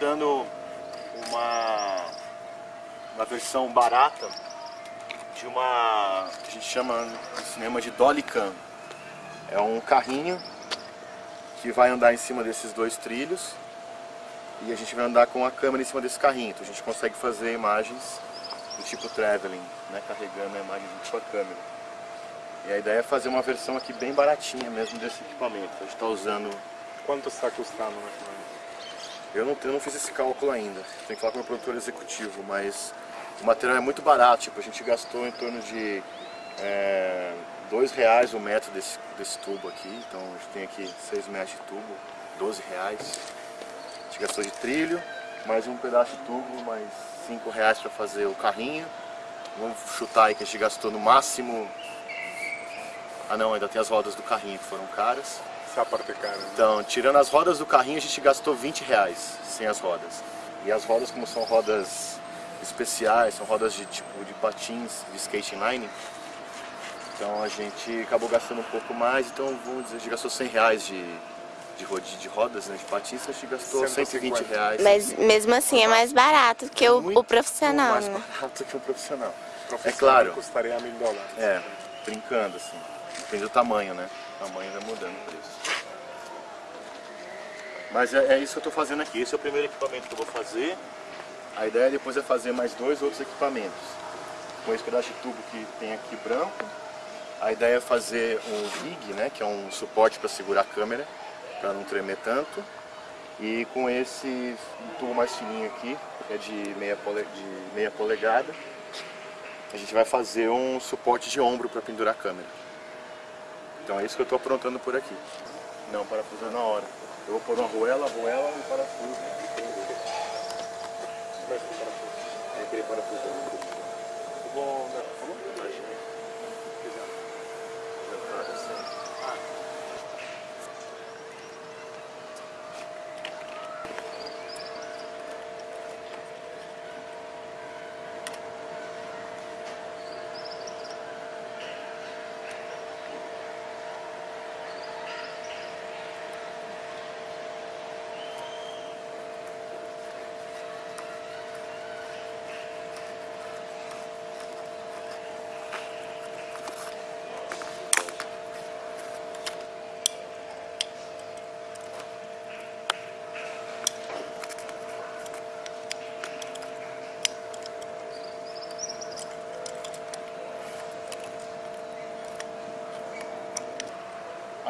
projetando uma, uma versão barata de uma que a gente chama no cinema de Dolly Cam. É um carrinho que vai andar em cima desses dois trilhos e a gente vai andar com a câmera em cima desse carrinho. Então a gente consegue fazer imagens do tipo traveling, né, carregando a imagem junto com a câmera. E a ideia é fazer uma versão aqui bem baratinha mesmo desse equipamento. A gente está usando... Quanto está custando mais? Eu não, eu não fiz esse cálculo ainda, tem que falar com o meu produtor executivo, mas o material é muito barato, tipo, a gente gastou em torno de é, dois reais o metro desse, desse tubo aqui, então a gente tem aqui 6 metros de tubo, 12 reais. A gente gastou de trilho, mais um pedaço de tubo, mais 5 reais para fazer o carrinho. Vamos chutar aí que a gente gastou no máximo... Ah não, ainda tem as rodas do carrinho que foram caras. Essa parte é cara. Né? Então, tirando as rodas do carrinho, a gente gastou 20 reais sem as rodas. E as rodas, como são rodas especiais, são rodas de tipo de patins, de skate line, então a gente acabou gastando um pouco mais, então vamos dizer, a gente gastou 100 reais de, de, de rodas, né, de patins, a gente gastou 150. 120 reais. Mas mesmo assim é mais barato que o, muito o profissional, mais né? barato que um profissional. Profissional É claro. custaria mil dólares. É, brincando assim. Depende do tamanho, né? Tamanho vai mudando o preço. Mas é, é isso que eu estou fazendo aqui. Esse é o primeiro equipamento que eu vou fazer. A ideia depois é fazer mais dois outros equipamentos. Com esse pedaço de tubo que tem aqui branco. A ideia é fazer um rig, né, que é um suporte para segurar a câmera, para não tremer tanto. E com esse tubo mais fininho aqui, que é de meia, pole, de meia polegada, a gente vai fazer um suporte de ombro para pendurar a câmera. Então é isso que eu estou aprontando por aqui. Não, parafuso é na hora. Eu vou pôr uma arruela, arruela e parafuso. Mas o parafuso. É aquele parafuso. Eu vou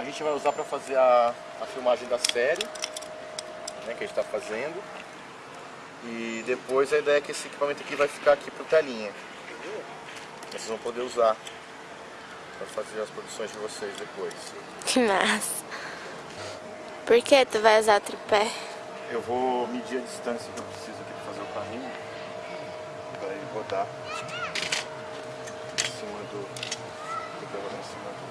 A gente vai usar para fazer a, a filmagem da série, né, que a gente está fazendo. E depois a ideia é que esse equipamento aqui vai ficar aqui pro telinha. Vocês vão poder usar para fazer as produções de vocês depois. Que massa. Por que tu vai usar tripé? Eu vou medir a distância que eu preciso aqui para fazer o carrinho, para ele rodar em cima do, do em cima do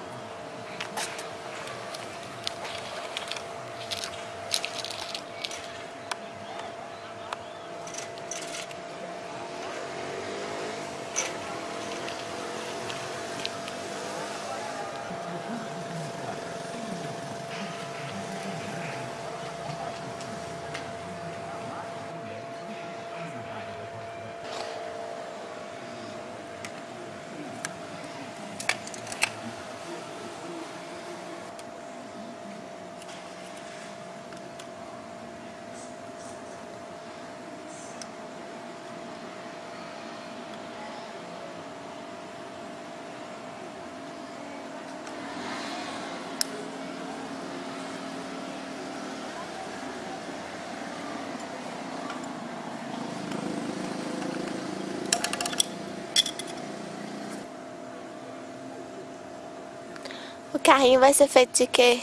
O carrinho vai ser feito de quê?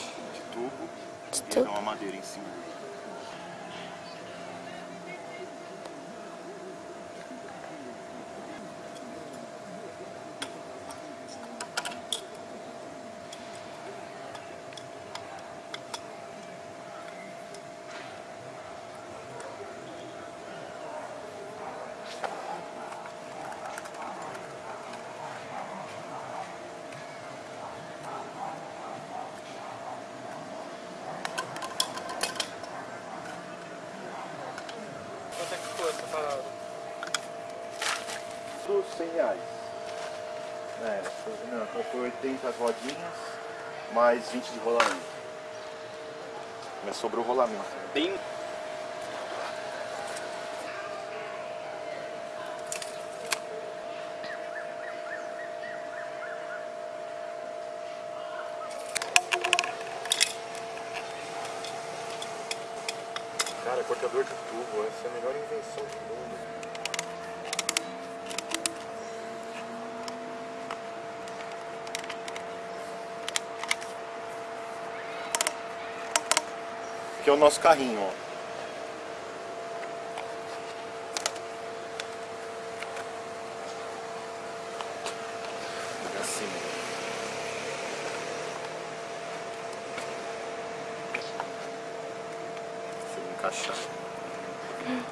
100 reais. É, não, então foi 80 rodinhas, mais 20 de rolamento. Mas sobrou rolamento. né? Tem Cara, cortador de tubo, essa é a melhor invenção do mundo. Aqui é o nosso carrinho, ó. Liga assim, ó. Se ele encaixar. Ele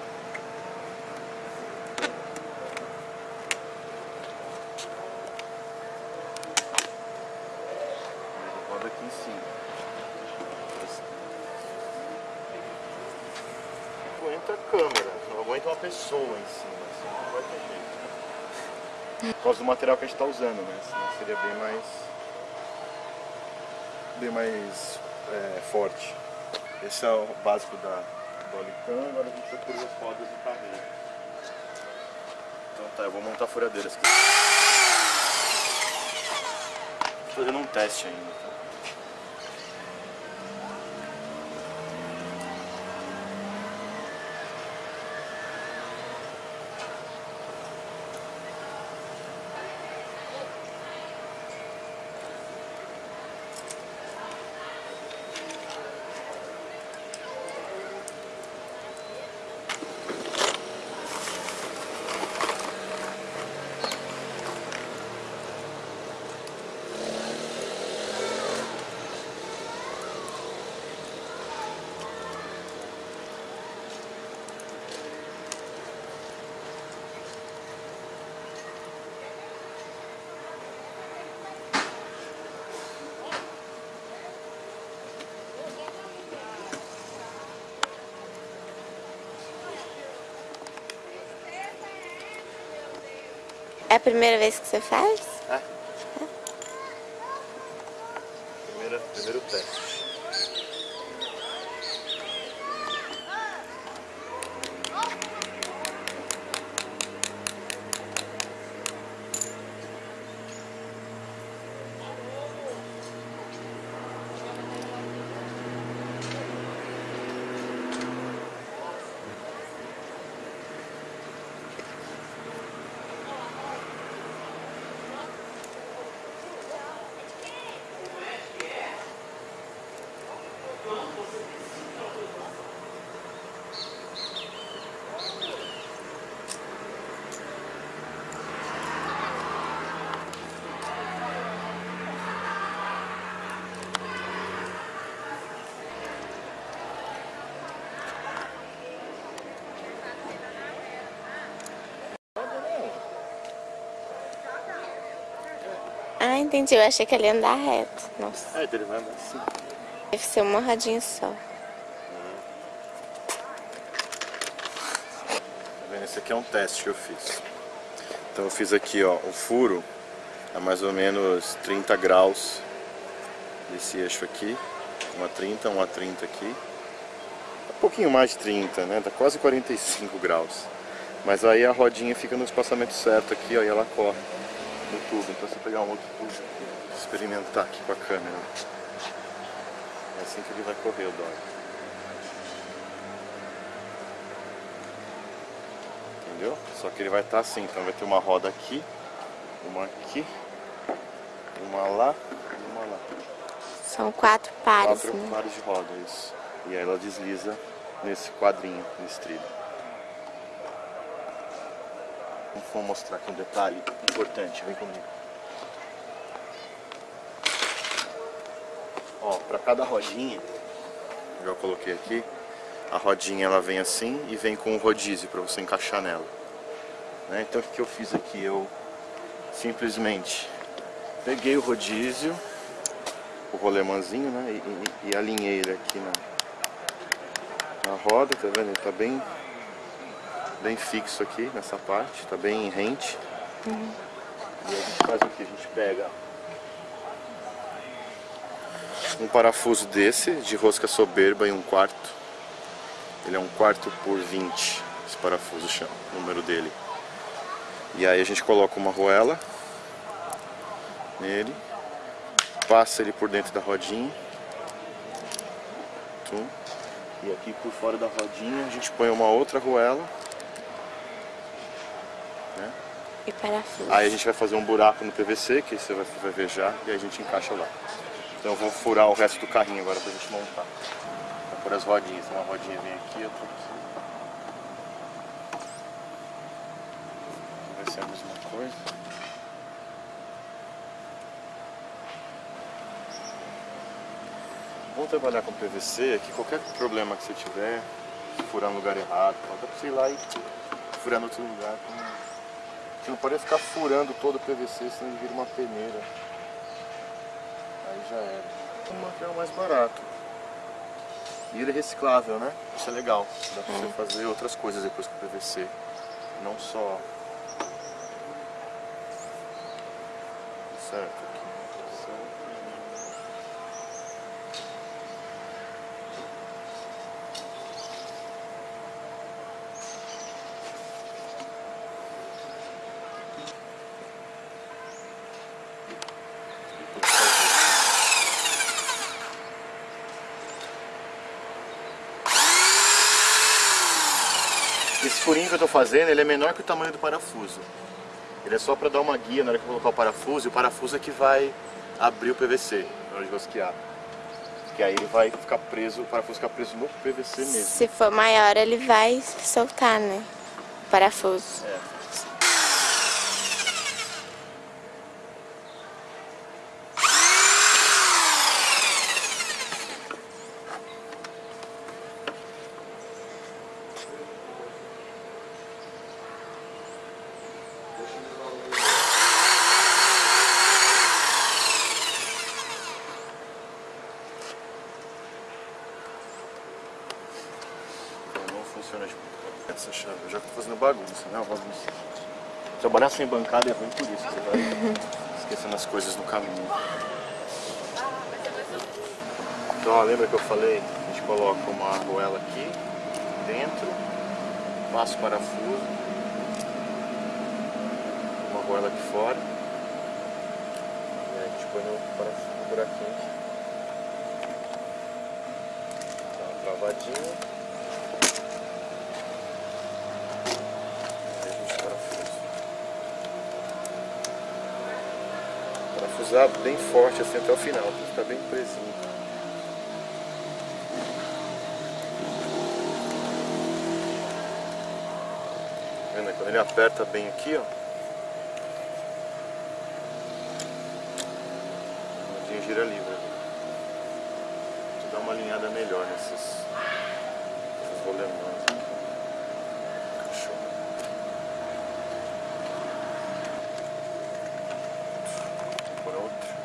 roda aqui em cima. Aguenta a câmera, não aguenta uma pessoa em cima, assim, não vai ter do material que a gente está usando, né? Senão seria bem mais. bem mais é, forte. Esse é o básico da do agora a gente vai por as rodas do carrinho. Então tá, eu vou montar furadeiras aqui. Tô fazendo um teste ainda. Tá? É a primeira vez que você faz? É. Primeira, primeiro teste. Ah, entendi. Eu achei que ele ia andar reto. Nossa, É, então ele vai andar assim. deve ser uma rodinha só. Tá vendo? Esse aqui é um teste que eu fiz. Então eu fiz aqui, ó, o furo a mais ou menos 30 graus desse eixo aqui. Uma 30, uma 30 aqui. Um pouquinho mais de 30, né? Tá quase 45 graus. Mas aí a rodinha fica no espaçamento certo aqui, ó, e ela corre no tubo. Então se eu pegar um outro tubo aqui, experimentar aqui com a câmera. É assim que ele vai correr o dog. Entendeu? Só que ele vai estar assim, então vai ter uma roda aqui, uma aqui, uma lá e uma lá. São quatro pares, Quatro né? pares de roda, isso. E aí ela desliza nesse quadrinho, nesse trilho. Vou mostrar aqui um detalhe importante, vem comigo. Ó, pra cada rodinha, já coloquei aqui, a rodinha ela vem assim e vem com um rodízio para você encaixar nela. Né? Então o que eu fiz aqui? Eu simplesmente peguei o rodízio, o rolemãzinho, né? E, e- e alinhei ele aqui na, na roda, tá vendo? Ele tá bem, bem fixo aqui nessa parte, tá bem rente. E aí a gente faz o que? A gente pega um parafuso desse, de rosca soberba em um quarto. Ele é um quarto por 20, esse parafuso chama, o número dele. E aí a gente coloca uma arruela nele, passa ele por dentro da rodinha. Tum. E aqui por fora da rodinha a gente põe uma outra arruela. E parafuso. Aí a gente vai fazer um buraco no PVC, que você vai, vai ver já, e aí a gente encaixa lá. Então eu vou furar o resto do carrinho agora pra gente montar. Vou pôr as rodinhas. Uma rodinha vem aqui, outra aqui. Vai ser a mesma coisa. Vamos trabalhar com PVC é que qualquer problema que você tiver, furar no lugar errado, dá pra você ir lá e furar no outro lugar. Você não pode ficar furando todo o PVC, senão ele vira uma peneira. Aí já era. Um material mais barato. E ele é reciclável, né? Isso é legal. Dá pra você fazer outras coisas depois com o PVC. Não só. Certo, aqui. Certo. Esse furinho que eu estou fazendo, ele é menor que o tamanho do parafuso. Ele é só para dar uma guia na hora que eu colocar o parafuso, e o parafuso é que vai abrir o PVC na hora de rosquear. Porque aí ele vai ficar preso, o parafuso fica preso no PVC mesmo. Se for maior, ele vai soltar, né? O parafuso. É. Então não funciona tipo essa chave. Eu já tô fazendo bagunça, né? Uma bagunça. Trabalhar sem bancada é ruim por isso, você vai esquecendo as coisas no caminho. Então, lembra que eu falei? A gente coloca uma argoela aqui dentro, passa o parafuso, uma argoela aqui fora, e aí a gente põe no parafuso, no buraquinho aqui. Dá uma travadinha. Aí a gente parafusa. Parafusar bem forte assim até o final, ficar bem presinho. Vendo? Quando ele aperta bem aqui, ó. A rodinha gira livre. Eu dar uma alinhada melhor nesses, nesses. Show. Por outro.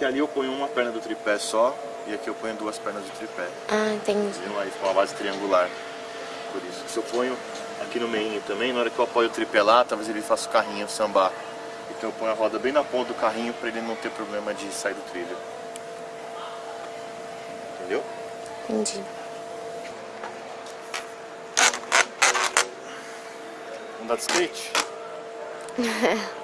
Porque ali eu ponho uma perna do tripé só e aqui eu ponho duas pernas do tripé. Ah, entendi. Entendeu? Aí fica uma base triangular. Por isso. Se eu ponho aqui no meio também, na hora que eu apoio o tripé lá, talvez ele faça o carrinho sambar. Então eu ponho a roda bem na ponta do carrinho para ele não ter problema de sair do trilho. Entendeu? Entendi. Andar de skate?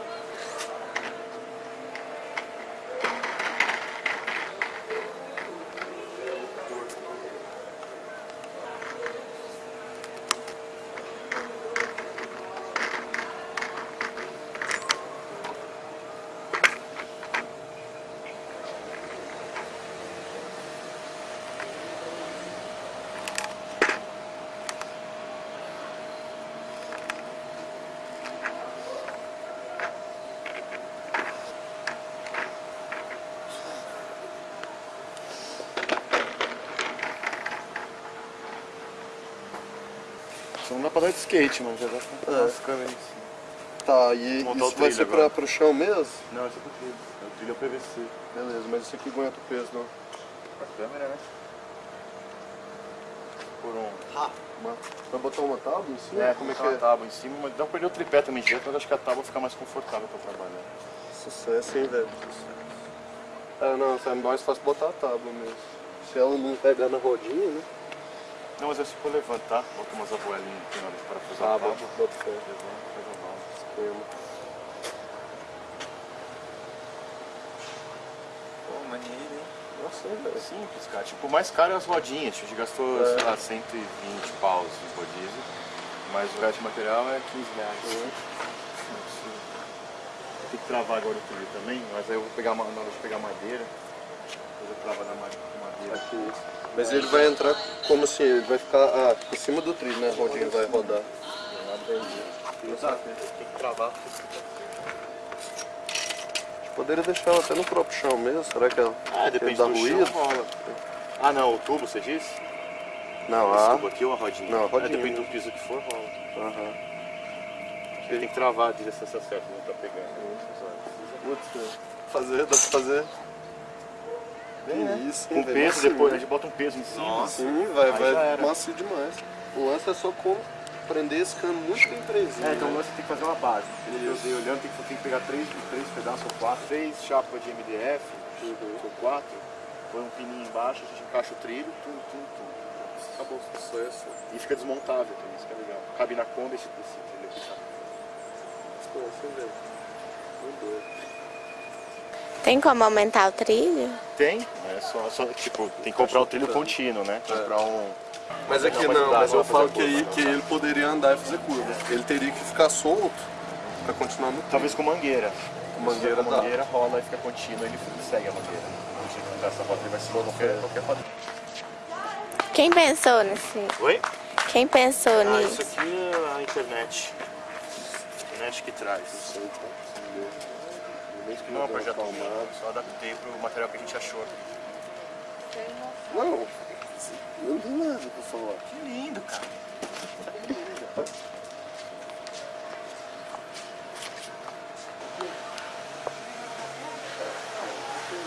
de skate, mano. Já dá pra É. as câmeras em cima. Tá, e Montar isso vai ser pra, pro chão mesmo? Não, esse é pro trilho. O trilho é o PVC. Beleza, mas isso aqui aguenta o peso, não. A câmera, né? Por um. Uma- Vai botar uma tábua em cima? É, como é que uma é? tábua em cima, mas dá pra perder o tripé também direto, mas acho que a tábua fica mais confortável pra trabalhar. Sucesso, hein, velho? É, não, é mais fácil botar a tábua mesmo. Se ela não pegar na rodinha, né? Não, mas é se for levantar, bota umas abuelinhas aqui na hora de parafusar a Tábua, tábua. bota fé. Levanta, faz a bala. Esquema. Pô, maneiro, hein? Nossa, hein, velho? É simples, cara. Tipo, o mais caro é as rodinhas. A gente gastou, É. sei lá, 120 paus em rodízio. Mas o resto de material é 15 reais. Tem que travar agora o trilho também, mas aí eu vou pegar uma, na hora de pegar madeira. Depois eu travo na ma- madeira. Aqui. Mas ele vai entrar como assim? Ele vai ficar ah, por cima do trilho, né? A rodinha vai rodar. Exato, tem que travar. Poderia deixar ela até no próprio chão mesmo, será que ela Ah, depende dá do ruído? chão. Ah, não, o tubo, você disse? Não, Esse ah. tubo aqui ou a rodinha? Não, a rodinha É, depende do piso que for, rola. Aham. Tem que travar a distância certa, não tá pegando. Putz, fazer, dá pra fazer. Que isso, hein, Com velho? peso, Macio, depois a né? gente bota um peso em cima. Nossa. Sim, vai, vai macio demais. O lance é só como prender esse cano muito bem presinho. É, então né? você tem que fazer uma base. Eu dei olhando, tem que, tem que pegar três, três pedaços ou quatro, três chapas de MDF, ou quatro, põe um pininho embaixo, a gente encaixa o trilho, tudo, tudo, tudo. Acabou. Sucesso. E fica desmontável também, isso que é legal. Cabe na Kombi esse, esse trilho aqui, sabe? Sucesso, velho. Muito doido. Tem como aumentar o trilho? Tem, é só, só tipo, tem que comprar o trilho contínuo, né? Comprar um. Mas aqui Não, mas não, mas eu falo fazer que, aí, curva, que ele poderia andar e fazer curva. Ele teria que ficar solto pra continuar no Talvez com mangueira. Com mangueira com dá. mangueira rola e fica contínuo, ele segue a mangueira. Não que essa ele vai seguir qualquer, qualquer padrão. Quem pensou nesse? Oi? Quem pensou Ah, nisso? isso aqui é a internet. A internet que traz. Não é um projeto meu, só adaptei pro material que a gente achou. Não, não tem nada pra falar. Que lindo, cara.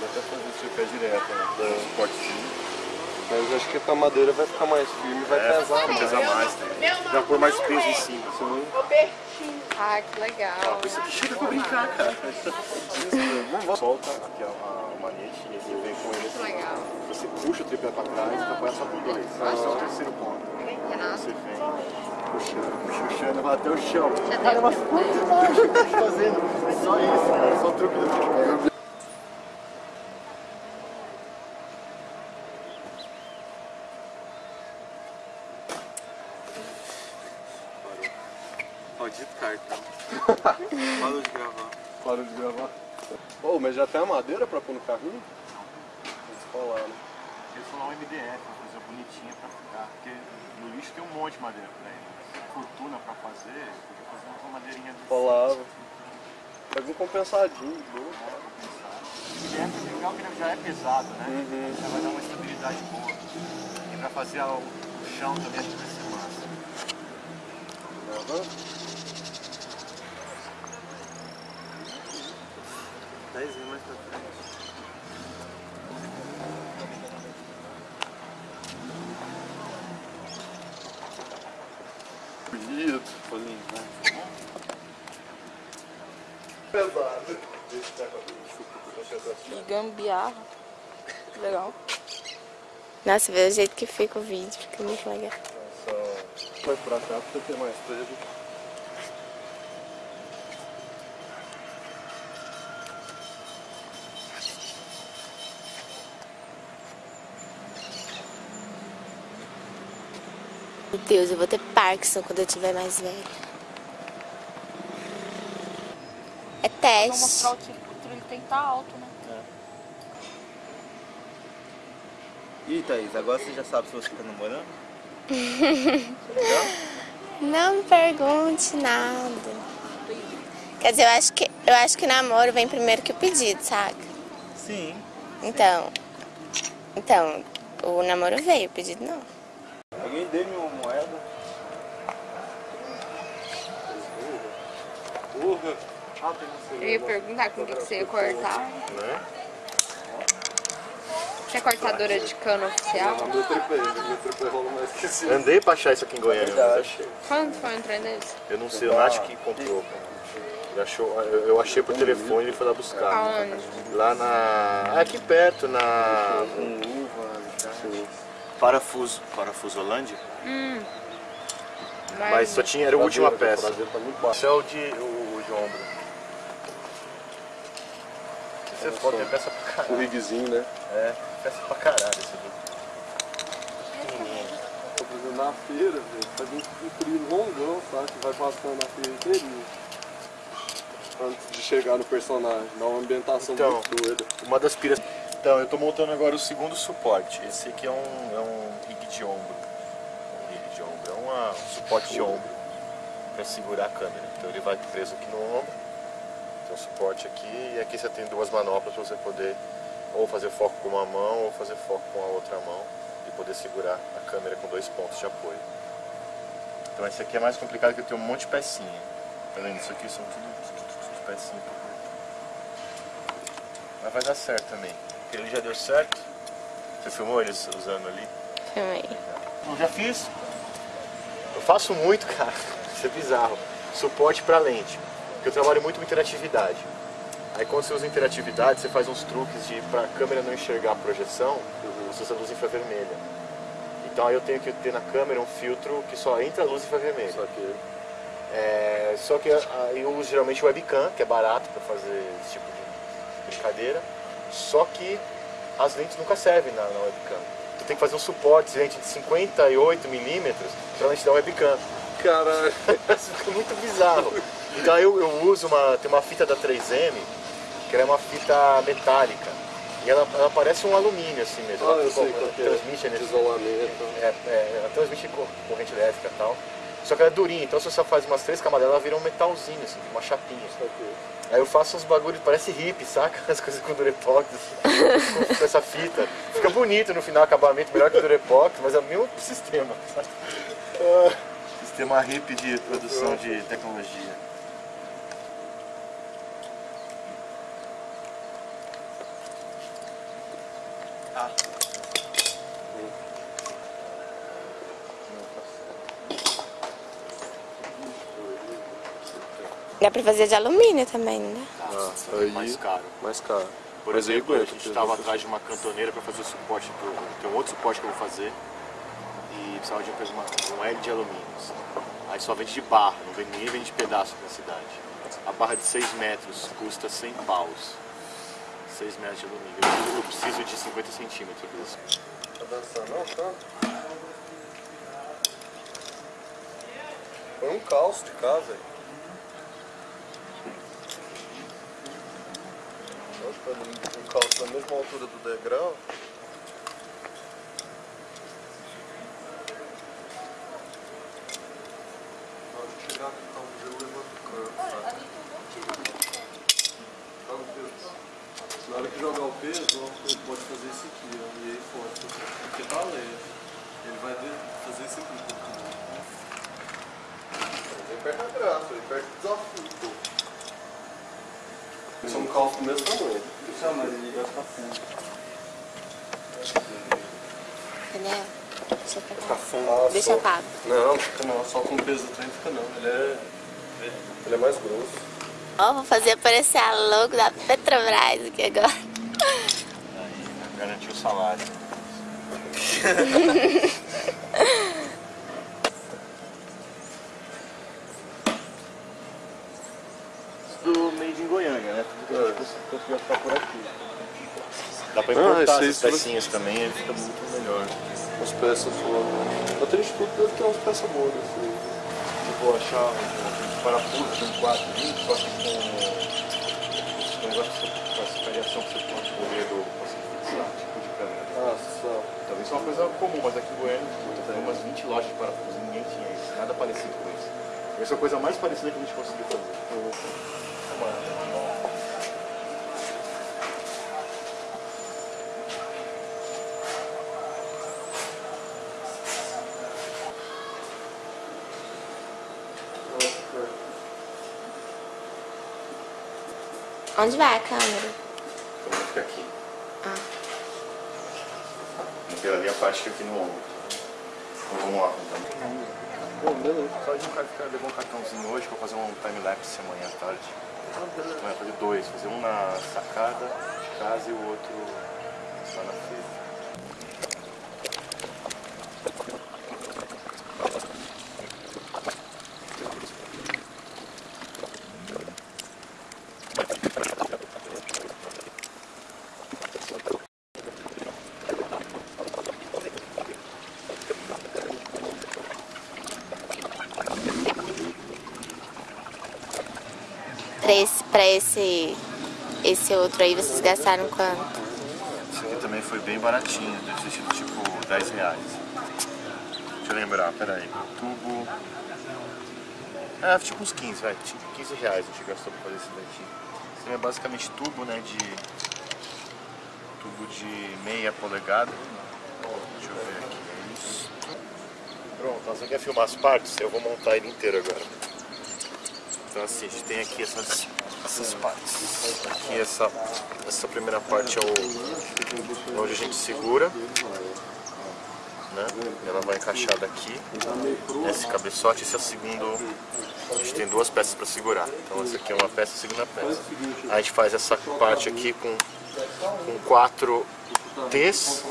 Dá pra fazer esse pé direto, né? Esse cortezinho. Mas acho que a madeira vai ficar mais firme, vai É, pesar mais. Pesa mais. né? Já pôr mais peso em cima. Ah, que legal. Isso aqui chega pra brincar, cara. Vamos Solta aqui a, manete e ele vem com ele. Legal. Você puxa o tripé pra trás e apoia só com dois. Esse é o terceiro ponto. Você vem puxando, puxando, vai até o chão. Cara, mas quanto que tá fazendo? Só isso, cara. Só o truque do futebol. Maldito cartão. Parou de gravar. Parou de gravar. Ô, mas já tem a madeira pra pôr no carrinho? Vamos falar, né? Eles falam um MDF, uma coisa bonitinha pra ficar. Porque no lixo tem um monte de madeira pra ele. Fortuna pra fazer, podia fazer uma madeirinha de Falava. Pega um compensadinho, boa. O MDF é legal que já é pesado, né? Uhum. Já vai dar uma estabilidade boa. E pra fazer o, o chão também acho que vai ser massa. Aham. 10 anos mais pra frente. Bonito. Bolinho, vai. Pesado. Que gambiarra. Legal. Nossa, vê o jeito que fica o vídeo, fica muito legal. Só vai pra cá pra ter mais peso. Meu Deus, eu vou ter Parkinson quando eu tiver mais velho. É Vou teste. mostrar o trilho. O trilho tem que estar alto, né? Ih, Thaís, agora você já sabe se você tá namorando? Não me pergunte nada. Quer dizer, eu acho que eu acho que namoro vem primeiro que o pedido, saca? Sim. Então. Então, o namoro veio, o pedido não. Alguém dê-me uma moeda? porra. Ah, tem Eu ia perguntar com o que, que você ia cortar. Né? Você é cortadora de cano oficial? Meu tripé, meu tripé rola mais que esse. Andei pra achar isso aqui em Goiânia, mas achei. Quando foi um trem desse? Eu não sei, o Nath que comprou. Ele achou, eu eu achei por telefone e ele foi lá buscar. Aonde? Lá na. Aqui perto, na. Parafuso. Parafusolândia? Mas só tinha, era a última peça. O tá muito baixo. Esse é o de, o, o de ombro. Você pode ter peça pra O caralho. rigzinho, né? É, peça pra caralho esse aqui. Pequenininho. Fazendo na feira, velho. Faz um, um trilho longão, sabe? Que vai passando na feira inteirinha. Antes de chegar no personagem. Dá uma ambientação Então. muito doida. Uma das piras. Então, eu tô montando agora o segundo suporte. Esse aqui é um, é um rig de ombro. Uma- um suporte de ombro para segurar a câmera. Então ele vai preso aqui no ombro. Tem um suporte aqui e aqui você tem duas manoplas para você poder ou fazer foco com uma mão ou fazer foco com a outra mão e poder segurar a câmera com dois pontos de apoio. Então esse aqui é mais complicado que eu tenho um monte de pecinha. Tá vendo? Isso aqui são tudo, tudo, tudo, pecinha. Mas vai dar certo também. Porque ele já deu certo. Você filmou eles usando ali? Filmei. Eu já fiz. Eu faço muito, cara. Isso é bizarro. Suporte para lente. Porque eu trabalho muito com interatividade. Aí quando você usa interatividade, você faz uns truques de para a câmera não enxergar a projeção, você usa luz infravermelha. Então aí eu tenho que ter na câmera um filtro que só entra a luz infravermelha. Só que É, só que aí eu uso geralmente webcam, que é barato para fazer esse tipo de brincadeira. Só que as lentes nunca servem na, na webcam. Tu tem que fazer um suporte de lente de 58 milímetros para a lente da webcam. Caralho. Isso fica muito bizarro. Então eu, eu uso uma, tem uma fita da 3M, que ela é uma fita metálica. E ela, ela parece um alumínio assim mesmo. Ah, ela eu sei ela que é. transmite energia. isolamento. É, é, ela transmite cor- corrente elétrica e tal. Só que ela é durinha, então se você faz umas três camadas, ela vira um metalzinho, assim, uma chapinha. Aí eu faço uns bagulhos, parece hippie, saca? As coisas com durepox, assim, com, com essa fita. Fica bonito no final, acabamento melhor que durepox, mas é o mesmo sistema, sabe? Sistema hippie de produção de tecnologia. Dá pra fazer de alumínio também, né? Nossa, aí- mais caro. mais caro. Por Mas aí exemplo, a gente estava atrás de uma cantoneira para fazer o suporte pro. Tem um outro suporte que eu vou fazer. E precisava de uma, um L de alumínio. assim. Aí só vende de barra, não vende ninguém vende de pedaço na cidade. A barra de 6 metros custa 100 paus. 6 metros de alumínio. Eu preciso, eu preciso de 50 centímetros. Tá dançando não, tá? Foi um caos de casa aí. Tá um calço na mesma altura do degrau. Na hora que jogar o peso, ele pode fazer isso aqui, ó, e aí. Porque tá leve. Ele vai fazer isso aqui um pouquinho. Ele perde a graça, ele perde o desafio, pô. Isso é um calço do mesmo tamanho. Isso, mas ele vai ficar fundo. Entendeu? Deixa pra cá. fundo. Deixa pago. Não, fica não. Só com o peso do trem fica não. Ele é. Ele é mais grosso. Ó, vou fazer aparecer a logo da Petrobras aqui agora. Garantiu o salário. Tudo made in Goiânia, né? Tudo que a gente conseguiu ficar por aqui. Dá pra Ah, importar esse essas pecinhas também, aí fica muito melhor. As peças foram. Até instituto deve ter umas peças boas assim. Eu vou achar um parafuso de um 420, só que com com negócio com essa variação que você pode correr do fixar, tipo de câmera. Ah, só. Talvez isso é uma coisa comum, mas aqui em Goiânia tem umas 20 lojas de parafuso e ninguém tinha isso, nada parecido com isso. Essa é a coisa mais parecida que a gente conseguiu fazer. Onde vai a câmera? Então fica aqui. Ah. Aquela ali é a parte que fica aqui no ombro. Então vamos lá. Então. Pô, beleza. Só de um cara que levou um cartãozinho hoje pra fazer um time-lapse amanhã à tarde. Vai fazer dois, fazer um na sacada de casa e o outro lá na feira. Pra esse, esse, outro aí, vocês gastaram quanto? Esse aqui também foi bem baratinho, deve ter tipo 10 reais. Deixa eu lembrar, peraí. Tubo. É, tipo uns 15, vai. Tipo 15 reais a gente gastou pra fazer esse daqui. Esse é basicamente tubo, né? De. Tubo de meia polegada. Deixa eu ver aqui. é Isso. Pronto, nós quer filmar as partes, eu vou montar ele inteiro agora. Então assim, a gente tem aqui essas, essas partes. Aqui essa, essa primeira parte é o, onde a gente segura. Né? Ela vai encaixar daqui nesse cabeçote. Esse é o segundo. A gente tem duas peças para segurar. Então essa aqui é uma peça a segunda peça. Aí a gente faz essa parte aqui com, com quatro T's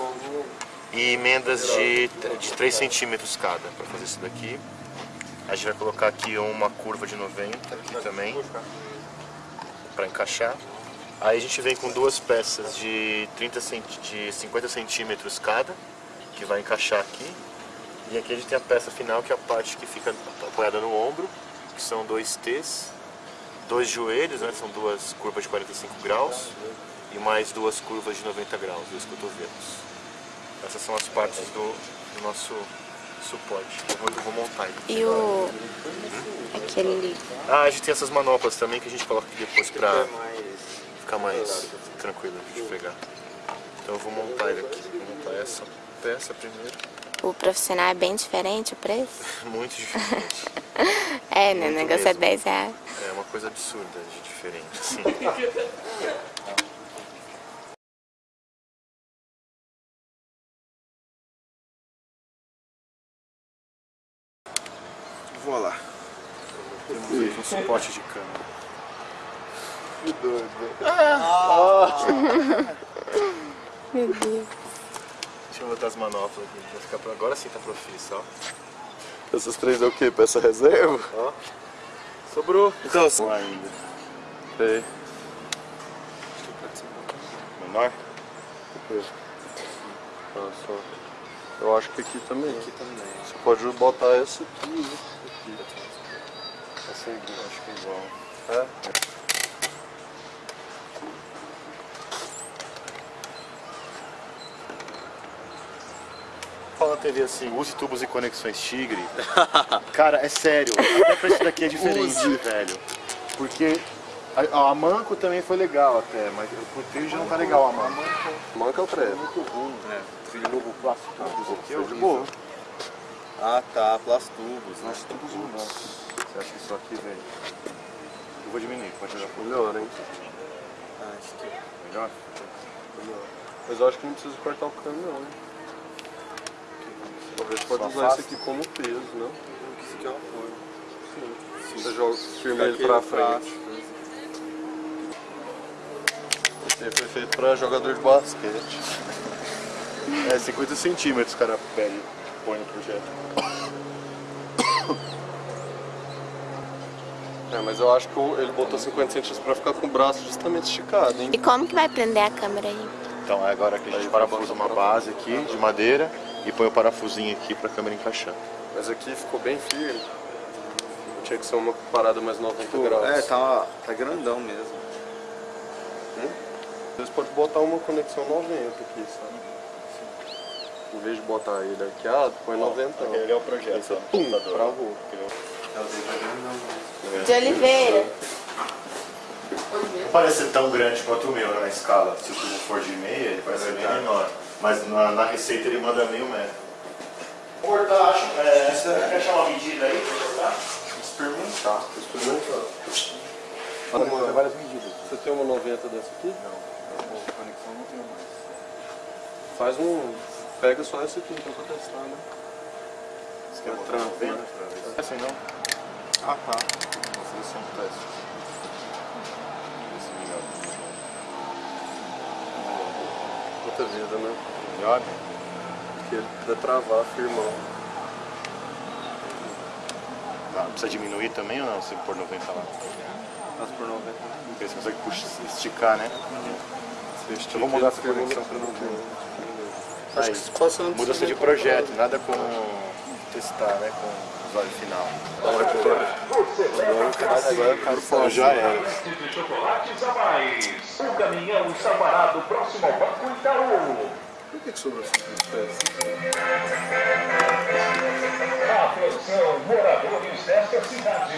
e emendas de, de 3 centímetros cada para fazer isso daqui. A gente vai colocar aqui uma curva de 90 aqui também para encaixar. Aí a gente vem com duas peças de, 30 centi de 50 centímetros cada, que vai encaixar aqui. E aqui a gente tem a peça final, que é a parte que fica apoiada no ombro, que são dois T's, dois joelhos, né, são duas curvas de 45 graus, e mais duas curvas de 90 graus, dois cotovelos. Essas são as partes do, do nosso suporte. Eu vou, eu vou montar ele. E o... aquele ali? Ah, a gente tem essas manoplas também que a gente coloca aqui depois pra ficar mais tranquilo de pegar. Então eu vou montar ele aqui. Vou montar essa peça primeiro. O profissional é bem diferente o preço? Muito diferente. É, né? O negócio é mesmo. 10 reais. É uma coisa absurda de diferente, assim. suporte de câmera. Que doido. Meu Deus. Deixa eu botar as manoplas aqui. Vai ficar pra... Agora sim tá profissa, ó. Essas três é o quê? Peça reserva? Ó. Sobrou. Então, Não ainda. Sei. Menor? Olha só. Eu acho que aqui também. Aqui também. Você pode botar essa aqui, né? Aqui. Essa aí, acho que é igual. É? Fala TV assim, use tubos e conexões Tigre. Cara, é sério, até pra isso daqui é diferente, velho. Porque a, a Manco também foi legal até, mas o trilho já não tá legal a Manco. Manca é o pré. Muito ruim, né? Trilho novo plástico tubos aqui, de vi. boa. Ah tá, plastubos, né? Você acha que isso aqui, velho? Eu vou diminuir, pode jogar por Melhor, hein? Ah, acho que... melhor? Melhor. Mas eu acho que não precisa cortar o cano, não. hein? Talvez pode Só usar afasta. esse aqui como peso, não? Isso aqui é um apoio. Sim. Você joga, firma ele pra faço. frente. Esse aí foi feito pra jogador de basquete. É, 50 centímetros, cara, pede, põe no projeto. É, mas eu acho que ele botou 50 centímetros pra ficar com o braço justamente esticado, hein? E como que vai prender a câmera aí? Então, é agora que a gente Aí parafusa uma base aqui de madeira e põe o parafusinho aqui pra câmera encaixar. Mas aqui ficou bem firme. Tinha que ser uma parada mais 90 graus. É, tá, tá grandão mesmo. Às vezes pode botar uma conexão 90 aqui, sabe? Em vez de botar ele arqueado, põe 90. Aquele é o projeto, ó. Pum, computador. travou. De Oliveira. Não parece ser tão grande quanto o meu na escala. Se o tubo for de meia, ele vai ser bem menor. Mas na, na receita ele manda meio metro. Cortar, acho. É, você quer achar uma medida aí pra cortar? Experimentar. Experimentar. Tem várias medidas. Você tem uma 90 dessa aqui? Não, conexão não tem mais. Faz um. Pega só essa aqui então pra testar, né? Você quer botar Trampo, 90 né? Assim não. Ah tá. Vou fazer só um teste. Melhora. Outra vida, né? Melhor? Porque ele dá travar, firmão. Tá, precisa diminuir também ou não? Se pôr 90 lá? Faz por 90. Porque você consegue puxar, esticar, né? Você Eu vou mudar essa conexão pra pra 90. Aí, Acho que se passando mudança de projeto, nada com testar, né? Com o usuário final. Agora o cara, agora já era. chocolates a mais. O caminhão está parado próximo ao Banco Itaú. Por que, que sobrou essa? Atenção, moradores desta cidade.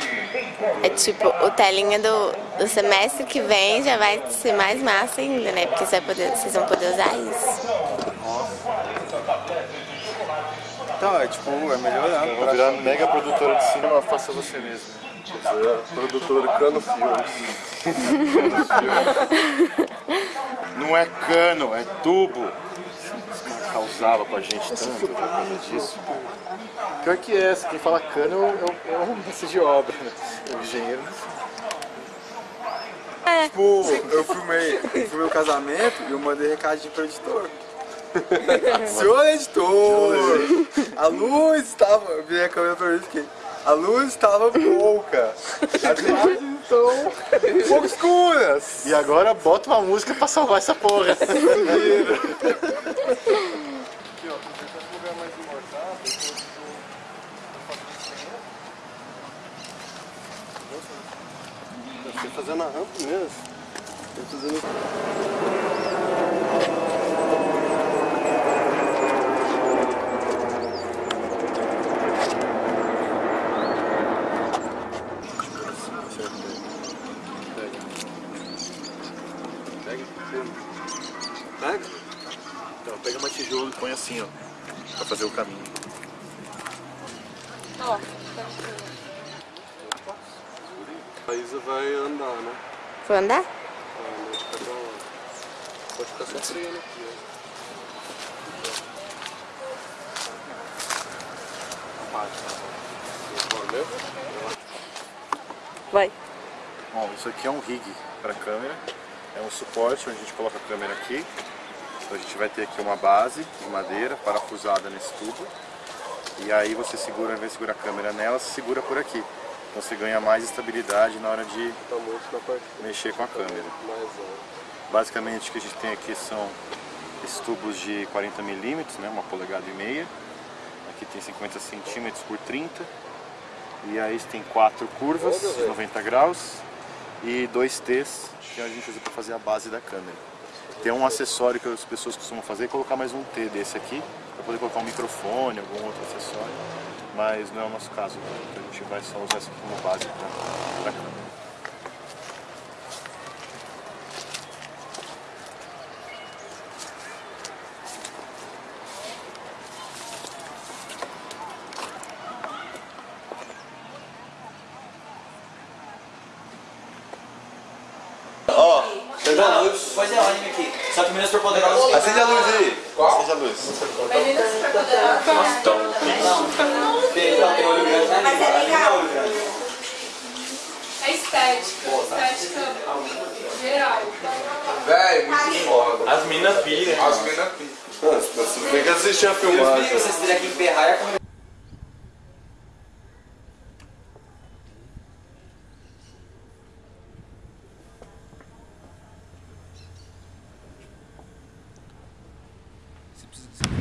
É tipo, o telinha do, do semestre que vem já vai ser mais massa ainda, né? Porque você vai poder, vocês vão poder usar isso. Então, é tipo, é melhorando. Vou virar mega produtora de cinema, faça você mesmo. É, produtora Cano Filmes. Não é cano, é tubo. Causava com a gente tanto por causa disso. Pior que essa, quem fala cano é o- é o mestre de obra, né? O engenheiro. Tipo, eu filmei, eu filmei o casamento e eu mandei recadinho pro editor. Senhor editor, a luz estava. Eu virei a câmera pra mim e fiquei. A luz estava pouca. As imagens estão um pouco escuras. E agora bota uma música pra salvar essa porra. Fazendo a rampa mesmo. Tô fazendo assim, ó. Pra fazer o caminho. Ó, A Isa vai andar, né? Vou andar? Vai andar de cada. Pode ficar só freando aqui, ó. Vai. Bom, isso aqui é um rig para câmera. É um suporte onde a gente coloca a câmera aqui. Então a gente vai ter aqui uma base de madeira parafusada nesse tubo. E aí você segura, ao invés de segurar a câmera nela, você segura por aqui. Então você ganha mais estabilidade na hora de Tá mexer com a câmera. Basicamente o que a gente tem aqui são esses tubos de 40 milímetros, né, uma polegada e meia. Aqui tem 50 centímetros por 30. E aí tem quatro curvas de 90 graus e dois T's que a gente usa para fazer a base da câmera. Tem um acessório que as pessoas costumam fazer, é colocar mais um T desse aqui, para poder colocar um microfone, algum outro acessório, mas não é o nosso caso, então a gente vai só usar isso como base para a câmera. assistir a filmado. Eu vocês teriam que emperrar e a. Você precisa...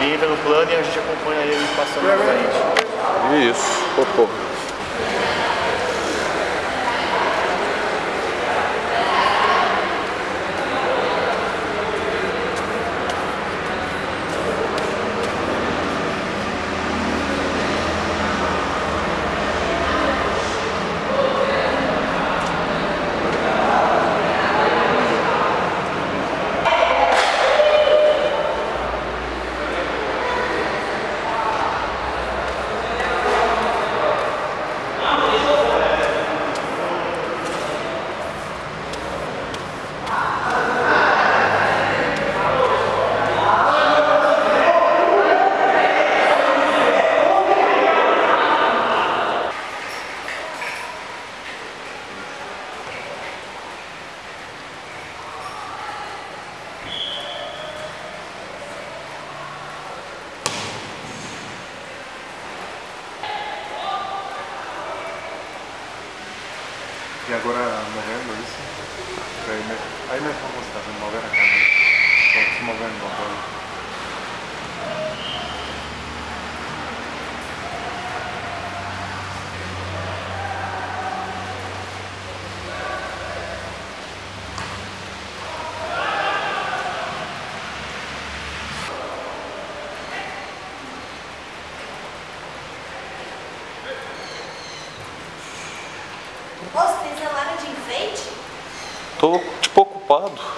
Ele entra no plano e a gente acompanha ele passando na frente. Isso, popô. E agora movendo isso, aí, me, aí nós vamos mover a câmera. Estamos se movendo agora. Moço, tem celular de enfeite? Tô tipo